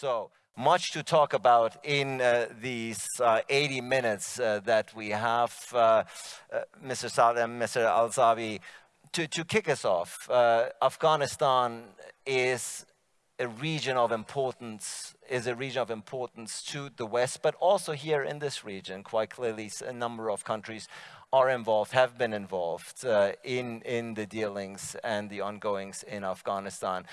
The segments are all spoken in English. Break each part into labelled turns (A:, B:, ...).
A: So much to talk about in uh, these uh, 80 minutes uh, that we have. Uh, uh, Mr. Salem, Mr. Alzawi, to, to kick us off, Afghanistan is a region of importance, is a region of importance to the West, but also here in this region, quite clearly a number of countries are involved, have been involved uh, in, in the dealings and the ongoings in Afghanistan.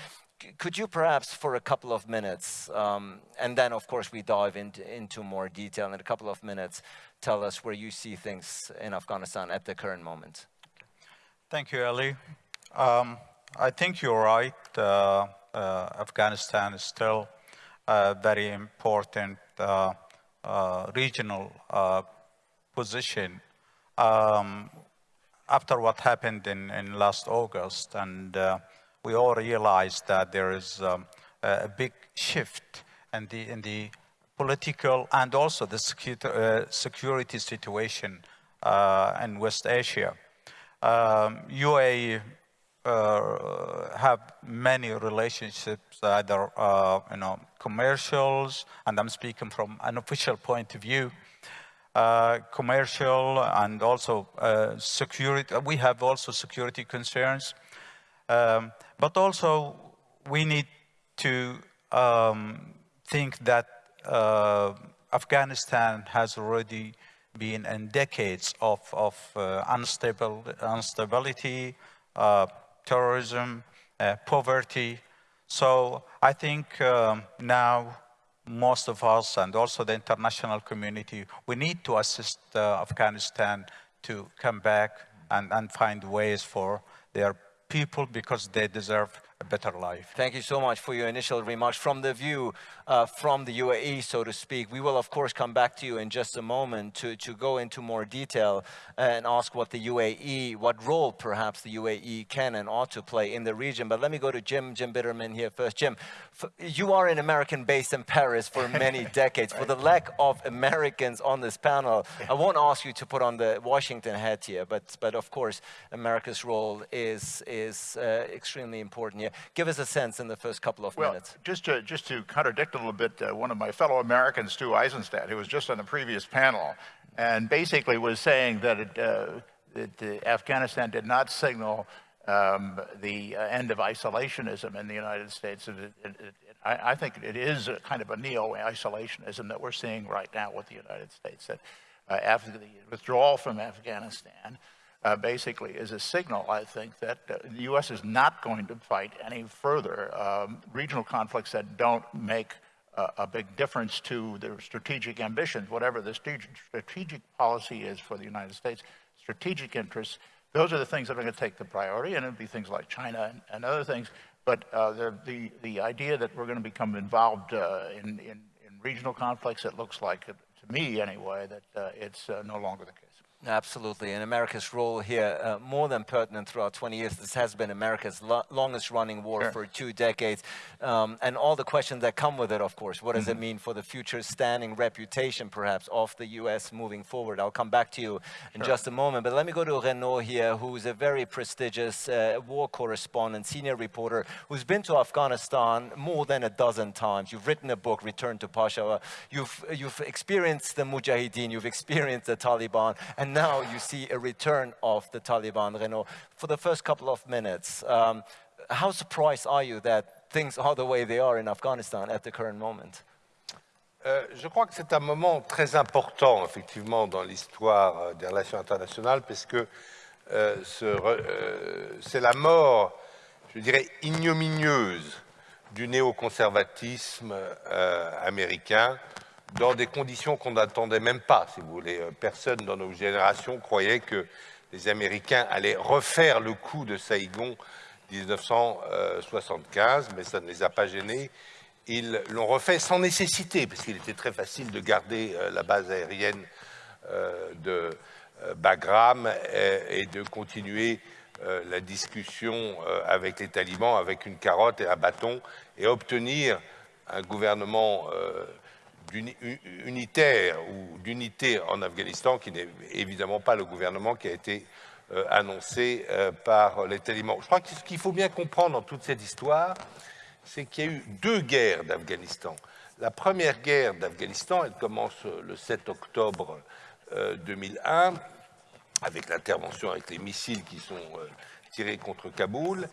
A: Could you perhaps for a couple of minutes, um, and then of course we dive into, into more detail in a couple of minutes, tell us where you see things in Afghanistan at the current moment?
B: Thank you, Ali. Um, I think you're right. Uh, uh, Afghanistan is still a very important uh, uh regional uh, position um, after what happened in, in last August. And uh, we all realize that there is um, a big shift in the, in the political and also the security situation in West Asia. Um, UAE uh, have many relationships, either uh, you know commercials, and I'm speaking from an official point of view, uh, commercial and also uh, security. We have also security concerns, um, but also we need to um, think that uh, Afghanistan has already been in decades of, of uh, unstable, instability, terrorism, uh, poverty. So I think um, now most of us and also the international community, we need to assist uh, Afghanistan to come back and, and find ways for their people because they deserve a better life.
A: Thank you so much for your initial remarks. From the view uh, from the UAE, so to speak, we will of course come back to you in just a moment to, to go into more detail and ask what the UAE, what role perhaps the UAE can and ought to play in the region. But let me go to Jim, Jim Bitterman here first. Jim, you are an American based in Paris for many decades. For the lack of Americans on this panel, I won't ask you to put on the Washington hat here, but, but of course, America's role is, is uh, extremely important Give us a sense in the first couple of
C: well,
A: minutes.
C: Just to, just to contradict a little bit, uh, one of my fellow Americans, Stu Eisenstadt, who was just on the previous panel, and basically was saying that, it, uh, that uh, Afghanistan did not signal um, the uh, end of isolationism in the United States. It, it, I, I, think it is a kind of a neo-isolationism that we're seeing right now with the United States. That uh, after the withdrawal from Afghanistan, uh, basically is a signal, I think, that uh, the U.S. is not going to fight any further um, regional conflicts that don't make uh, a big difference to their strategic ambitions, whatever the strategic policy is for the United States, strategic interests. Those are the things that are going to take the priority, and it'll be things like China and, and other things. But uh, the, the idea that we're going to become involved uh, in, in, in, regional conflicts, it looks like, to me anyway, that uh, it's no longer the case.
A: Absolutely, and America's role here, uh, more than pertinent throughout 20 years. This has been America's lo longest running war sure. for two decades. Um, and all the questions that come with it, of course. What does mm -hmm. it mm-hmm. mean for the future standing reputation, perhaps, of the U.S. moving forward? I'll come back to you in sure. just a moment. But let me go to Renaud here, who's a very prestigious uh, war correspondent, senior reporter, who's been to Afghanistan more than a dozen times. You've written a book, Return to Peshawar. You've, you've experienced the Mujahideen, you've experienced the Taliban, and now you see a return of the Taliban, Renaud. For the first couple of minutes, um, how surprised are you that things are the way they are in Afghanistan at the current moment?
D: Euh, je crois que c'est un moment très important, effectivement, dans l'histoire euh, des relations internationales, parce que euh, euh, c'est la mort, je dirais, ignominieuse du néoconservatisme euh, américain, dans des conditions qu'on n'attendait même pas, si vous voulez. Euh, personne dans nos générations croyait que les Américains allaient refaire le coup de Saïgon 1975, mais ça ne les a pas gênés. Ils l'ont refait sans nécessité, parce qu'il était très facile de garder euh, la base aérienne euh, de Bagram et de continuer la discussion avec les talibans avec une carotte et un bâton et obtenir un gouvernement unitaire ou d'unité en Afghanistan, qui n'est évidemment pas le gouvernement qui a été euh, annoncé euh, par les talibans. Je crois que ce qu'il faut bien comprendre dans toute cette histoire, c'est qu'il y a eu deux guerres d'Afghanistan. La première guerre d'Afghanistan, elle commence le 7 octobre 2001 avec l'intervention avec les missiles qui sont tirés contre Kaboul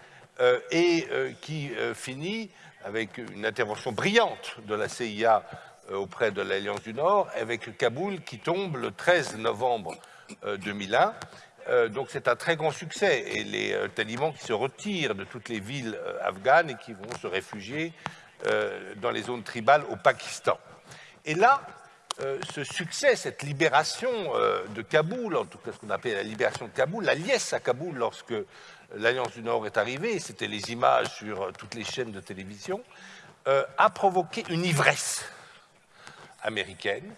D: et qui finit avec une intervention brillante de la CIA auprès de l'Alliance du Nord, avec Kaboul qui tombe le 13 novembre 2001. Euh, donc c'est un très grand succès et les euh, talibans qui se retirent de toutes les villes euh, afghanes et qui vont se réfugier dans les zones tribales au Pakistan. Et là, ce succès, cette libération de Kaboul, en tout cas ce qu'on appelle la libération de Kaboul, la liesse à Kaboul lorsque l'Alliance du Nord est arrivée, c'était les images sur toutes les chaînes de télévision, a provoqué une ivresse américaine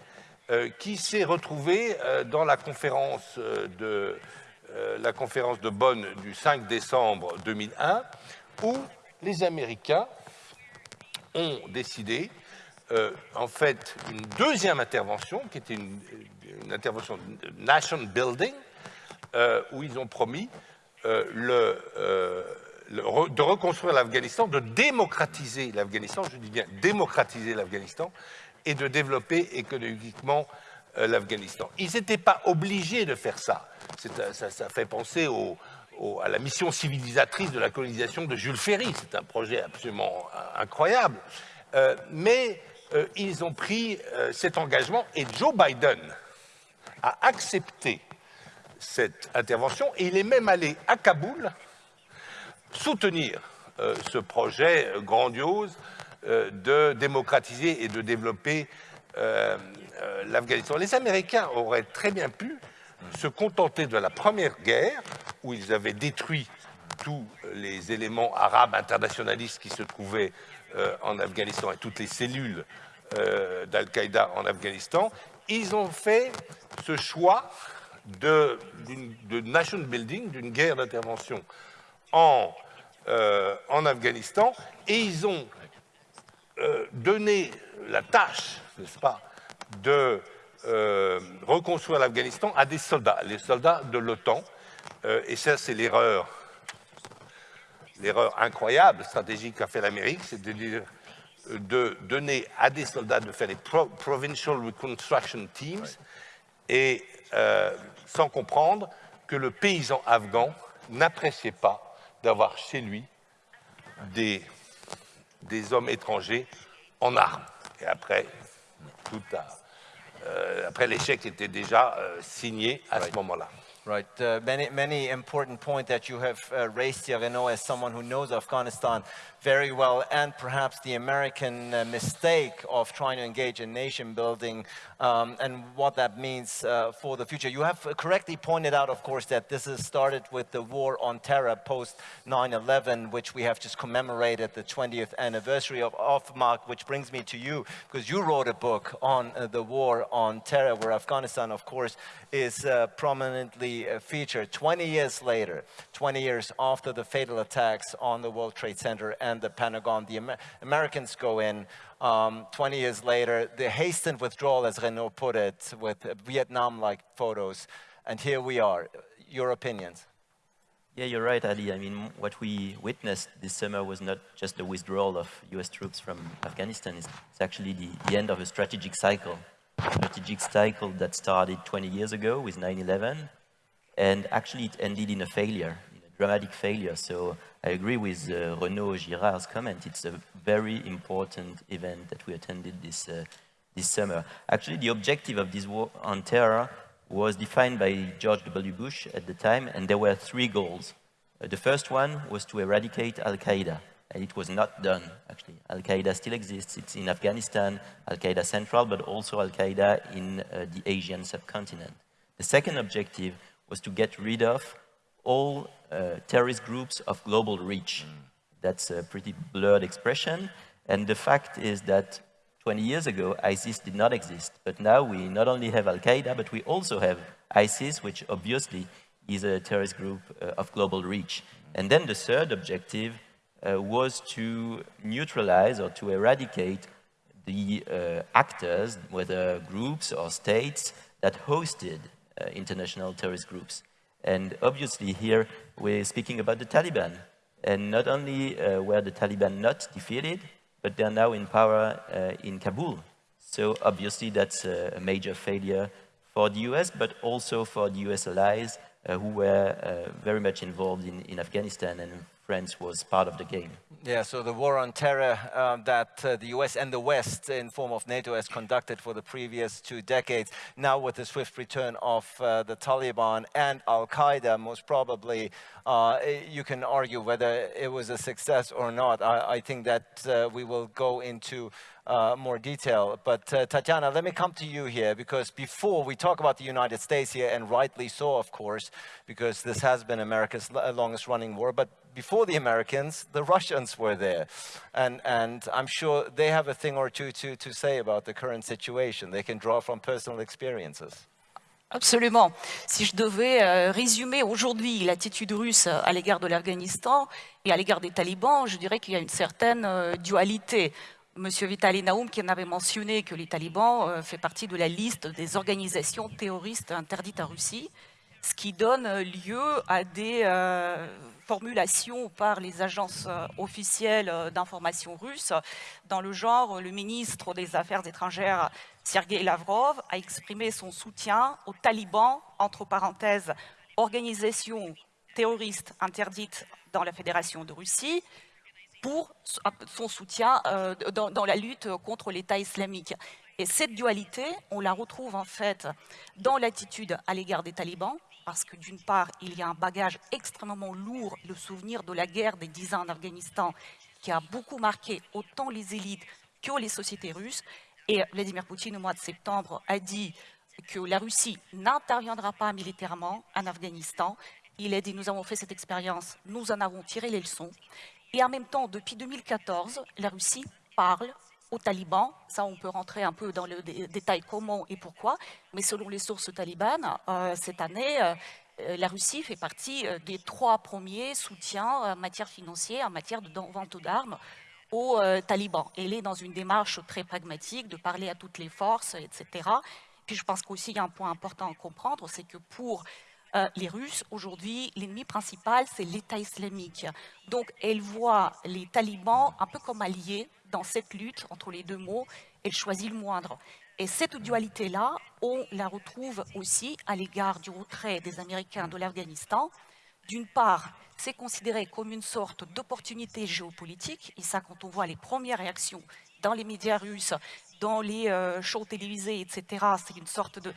D: euh, qui s'est retrouvé euh, dans la conférence, euh, de, la conférence de Bonn du 5 décembre 2001, où les Américains ont décidé, en fait, une deuxième intervention, qui était une, intervention de nation building, où ils ont promis de reconstruire l'Afghanistan, de démocratiser l'Afghanistan, je dis bien démocratiser l'Afghanistan, et de développer économiquement euh, l'Afghanistan. Ils n'étaient pas obligés de faire ça. Euh, ça, fait penser à la mission civilisatrice de la colonisation de Jules Ferry. C'est un projet absolument euh, incroyable. mais ils ont pris cet engagement et Joe Biden a accepté cette intervention et il est même allé à Kaboul soutenir ce projet grandiose de démocratiser et de développer euh, euh, l'Afghanistan. Les Américains auraient très bien pu se contenter de la première guerre, où ils avaient détruit tous les éléments arabes internationalistes qui se trouvaient en Afghanistan et toutes les cellules d'Al-Qaïda en Afghanistan. Ils ont fait ce choix de, nation building, d'une guerre d'intervention en, en Afghanistan, et ils ont euh, donner la tâche, n'est-ce pas, de euh, reconstruire l'Afghanistan à des soldats, les soldats de l'OTAN. Euh, et ça, c'est l'erreur, l'erreur incroyable, stratégique qu'a fait l'Amérique, c'est de dire de donner à des soldats de faire les Provincial Reconstruction Teams et sans comprendre que le paysan afghan n'appréciait pas d'avoir chez lui des des hommes étrangers en armes. Et après, tout euh, après l'échec était déjà euh, signé à ce moment-là.
A: Right. Uh, many, many important points that you have uh, raised here, Renaud, as someone who knows Afghanistan very well, and perhaps the American uh, mistake of trying to engage in nation building um, and what that means uh, for the future. You have correctly pointed out, of course, that this has started with the war on terror post 9-11, which we have just commemorated the 20th anniversary of, of Mark, which brings me to you, because you wrote a book on uh, the war on terror, where Afghanistan, of course, is uh, prominently uh, featured 20 years later, 20 years after the fatal attacks on the World Trade Center and the Pentagon. The Amer Americans go in. Um, 20 years later, the hastened withdrawal, as Renaud put it, with Vietnam-like photos. And here we are. Your opinions?
E: Yeah, you're right, Ali. I mean, what we witnessed this summer was not just the withdrawal of US troops from Afghanistan, it's, it's actually the, the, end of a strategic cycle. A strategic cycle that started 20 years ago with 9-11, and actually it ended in a failure, in a dramatic failure. So I agree with uh, Renaud Girard's comment. It's a very important event that we attended this, uh, this summer. Actually, the objective of this war on terror was defined by George W. Bush at the time, and there were three goals. Uh, the first one was to eradicate Al-Qaeda, and it was not done, actually. Al-Qaeda still exists. It's in Afghanistan, Al-Qaeda Central, but also Al-Qaeda in uh, the Asian subcontinent. The second objective was to get rid of all uh, terrorist groups of global reach. Mm. That's a pretty blurred expression. And the fact is that 20 years ago, ISIS did not exist. But now we not only have Al-Qaeda, but we also have ISIS, which obviously is a terrorist group uh, of global reach. And then the third objective uh, was to neutralize or to eradicate the uh, actors, whether groups or states, that hosted international terrorist groups. And obviously here we're speaking about the Taliban. And not only uh, were the Taliban not defeated, but they're now in power uh, in Kabul. So obviously that's a, a, major failure for the US, but also for the US allies uh, who were uh, very much involved in, in Afghanistan and France was part of the game.
A: Yeah, so the war on terror um, that uh, the US and the West in form of NATO has conducted for the previous two decades, now with the swift return of uh, the Taliban and Al-Qaeda, most probably uh, you can argue whether it was a success or not. I, I think that uh, we will go into uh, more detail. But uh, Tatiana, let me come to you here because before we talk about the United States here, and rightly so, of course, because this has been America's longest running war, but before the Americans, the Russians were there. And, and I'm sure they have a thing or two to, to say about the current situation. They can draw from personal experiences.
F: Absolument. Si je devais euh, résumer aujourd'hui l'attitude russe à l'égard de l'Afghanistan et à l'égard des talibans, je dirais qu'il y a une certaine euh, dualité. Monsieur Vitaly Naoum qui en avait mentionné que les talibans euh, fait partie de la liste des organisations terroristes interdites en Russie, ce qui donne lieu à des euh, formulations par les agences euh, officielles euh, d'information russes dans le genre le ministre des Affaires étrangères Sergei Lavrov a exprimé son soutien aux talibans, entre parenthèses, organisation terroriste interdite dans la Fédération de Russie, pour son soutien euh, dans, la lutte contre l'État islamique. Et cette dualité, on la retrouve en fait dans l'attitude à l'égard des talibans, parce que d'une part, il y a un bagage extrêmement lourd, le souvenir de la guerre des dix ans en Afghanistan, qui a beaucoup marqué autant les élites que les sociétés russes. Et Vladimir Poutine, au mois de septembre, a dit que la Russie n'interviendra pas militairement en Afghanistan. Il a dit, nous avons fait cette expérience, nous en avons tiré les leçons. Et en même temps, depuis 2014, la Russie parle aux talibans. Ça, on peut rentrer un peu dans le détail comment et pourquoi. Mais selon les sources talibanes, euh, cette année, euh, euh, la Russie fait partie des trois premiers soutiens en matière financière, en matière de vente d'armes aux talibans. Elle est dans une démarche très pragmatique de parler à toutes les forces, etc. Puis je pense qu'aussi il y a un point important à comprendre, c'est que pour euh, les Russes, aujourd'hui, l'ennemi principal, c'est l'État islamique. Donc, elle voit les talibans un peu comme alliés dans cette lutte entre les deux mots. Elle choisit le moindre. Et cette dualité-là, on la retrouve aussi à l'égard du retrait des Américains de l'Afghanistan. D'une part, c'est considéré comme une sorte d'opportunité géopolitique, et ça, quand on voit les premières réactions dans les médias russes, dans les euh, shows télévisés, etc., c'est une sorte de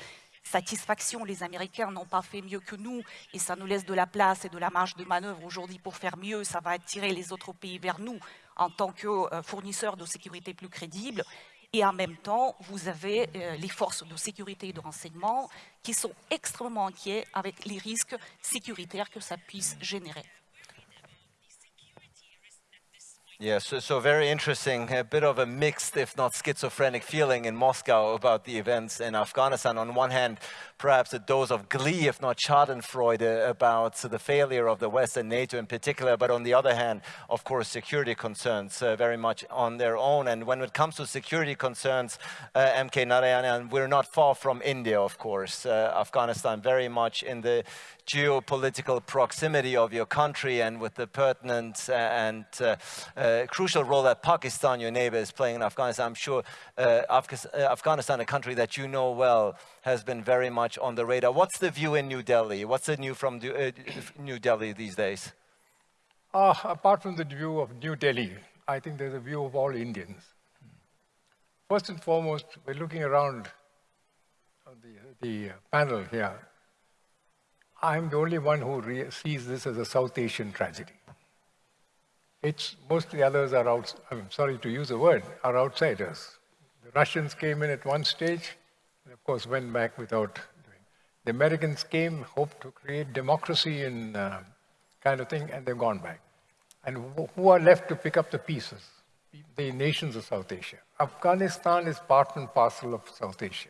F: satisfaction. Les Américains n'ont pas fait mieux que nous et ça nous laisse de la place et de la marge de manœuvre aujourd'hui pour faire mieux. Ça va attirer les autres pays vers nous en tant que euh, fournisseurs de sécurité plus crédibles. Et en même temps, vous avez euh, les forces de sécurité et de renseignement qui sont extrêmement inquiets avec les risques sécuritaires que ça puisse générer.
A: Yeah, so, so very interesting, a bit of a mixed, if not schizophrenic feeling in Moscow about the events in Afghanistan. On one hand, perhaps a dose of glee, if not schadenfreude, about the failure of the West and NATO in particular, but on the other hand, of course, security concerns uh, very much on their own. And when it comes to security concerns, uh, MK Narayanan, we're not far from India, of course. Uh, Afghanistan very much in the geopolitical proximity of your country and with the pertinent uh, and uh, uh, crucial role that Pakistan, your neighbor, is playing in Afghanistan. I'm sure Afghanistan, a country that you know well, has been very much on the radar. What's the view in New Delhi? What's the new from New Delhi these days?
G: Uh, apart from the view of New Delhi, I think there's a view of all Indians. First and foremost, we're looking around the, the panel here. I'm the only one who sees this as a South Asian tragedy. It's, most of the others are out, I'm sorry to use the word, are outsiders. The Russians came in at one stage, and of course went back without doing. The Americans came, hoped to create democracy and uh, kind of thing, and they've gone back. And who are left to pick up the pieces? The nations of South Asia. Afghanistan is part and parcel of South Asia.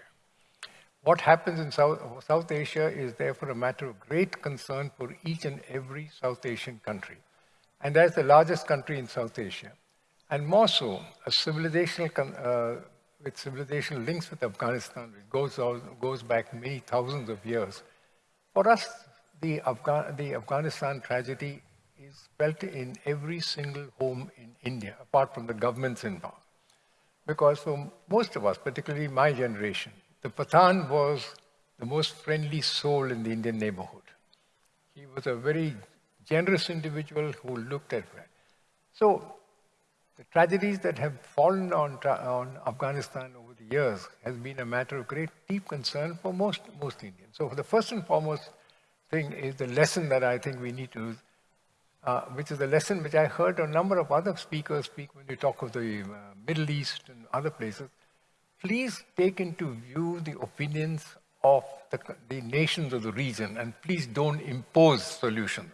G: What happens in South, South Asia is therefore a matter of great concern for each and every South Asian country. And as the largest country in South Asia. And more so, a civilizational, uh, with civilizational links with Afghanistan, which goes, goes back many thousands of years. For us, the, Afga the Afghanistan tragedy is felt in every single home in India, apart from the governments in power. Because for most of us, particularly my generation, the Pathan was the most friendly soul in the Indian neighborhood. He was a very generous individual who looked at that. So the tragedies that have fallen on, on Afghanistan over the years has been a matter of great deep concern for most, most Indians. So the first and foremost thing is the lesson that I think we need to, uh, which is the lesson which I heard a number of other speakers speak when you talk of the uh, Middle East and other places. Please take into view the opinions of the, the nations of the region and please don't impose solutions.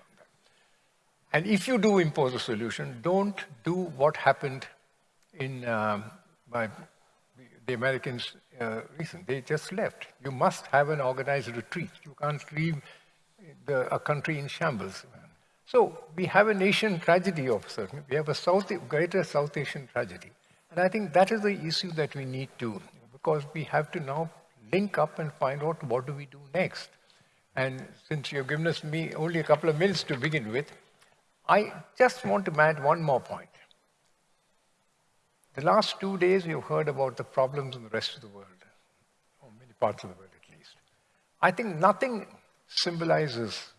G: And if you do impose a solution, don't do what happened in um, by the Americans uh, recent. They just left. You must have an organized retreat. You can't leave the, a country in shambles. So we have a nation tragedy of certain. We have a South, greater South Asian tragedy. And I think that is the issue that we need to, because we have to now link up and find out what do we do next. And since you've given us me only a couple of minutes to begin with, I just want to add one more point. The last two days, we've heard about the problems in the rest of the world, or many parts of the world at least. I think nothing symbolizes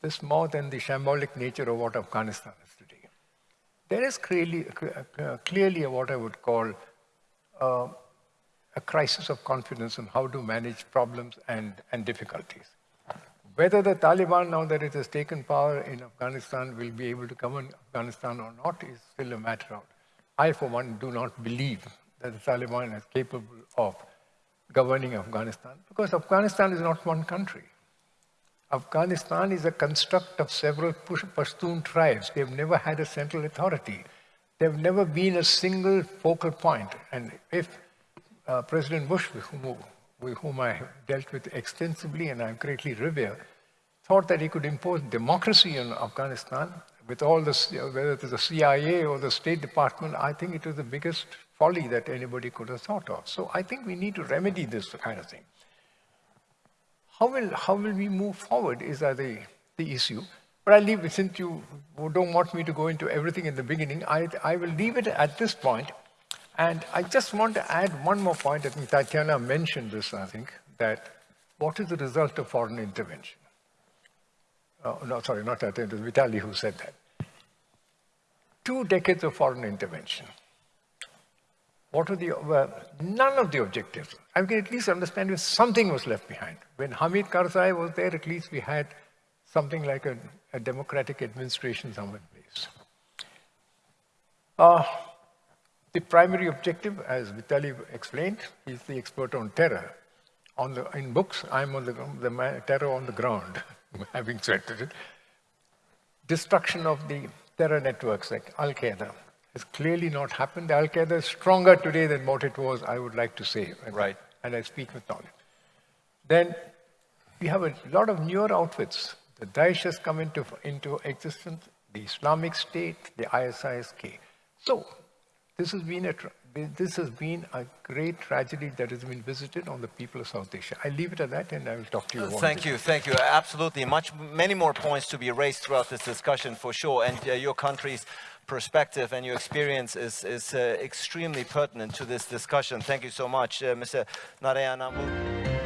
G: this more than the shambolic nature of what Afghanistan is today. There is clearly, uh, clearly what I would call uh, a crisis of confidence in how to manage problems and, and difficulties. Whether the Taliban, now that it has taken power in Afghanistan, will be able to govern Afghanistan or not is still a matter of. I, for one, do not believe that the Taliban is capable of governing Afghanistan because Afghanistan is not one country. Afghanistan is a construct of several Pashtun tribes. They've never had a central authority. They've never been a single focal point. And if uh, President Bush, with whom I have dealt with extensively and I greatly revere, thought that he could impose democracy in Afghanistan with all the, whether it was the CIA or the State Department, I think it was the biggest folly that anybody could have thought of. So I think we need to remedy this kind of thing. How will, how will we move forward is the, the issue. But I leave since you don't want me to go into everything in the beginning, I, I will leave it at this point and I just want to add one more point. I think Tatiana mentioned this, I think, that what is the result of foreign intervention? Oh, no, sorry, not Tatiana, it was Vitaly who said that. Two decades of foreign intervention. What were the, none of the objectives. I can at least understand if something was left behind. When Hamid Karzai was there, at least we had something like a, a democratic administration somewhere in place. Uh, the primary objective, as Vitaly explained, is the expert on terror. On the, in books, I'm on the, the terror on the ground, having said it. Destruction of the terror networks like Al-Qaeda has clearly not happened. Al-Qaeda is stronger today than what it was, I would like to say.
A: Right.
G: And I speak with knowledge. Then we have a lot of newer outfits. The Daesh has come into, into existence, the Islamic State, the ISIS-K. So this has been a this has been a great tragedy that has been visited on the people of South Asia. I leave it at that and I will talk to you.
A: Thank you, thank you. Absolutely, much, many more points to be raised throughout this discussion for sure. And uh, your country's perspective and your experience is, is uh, extremely pertinent to this discussion. Thank you so much, uh, Mr. Narayanan.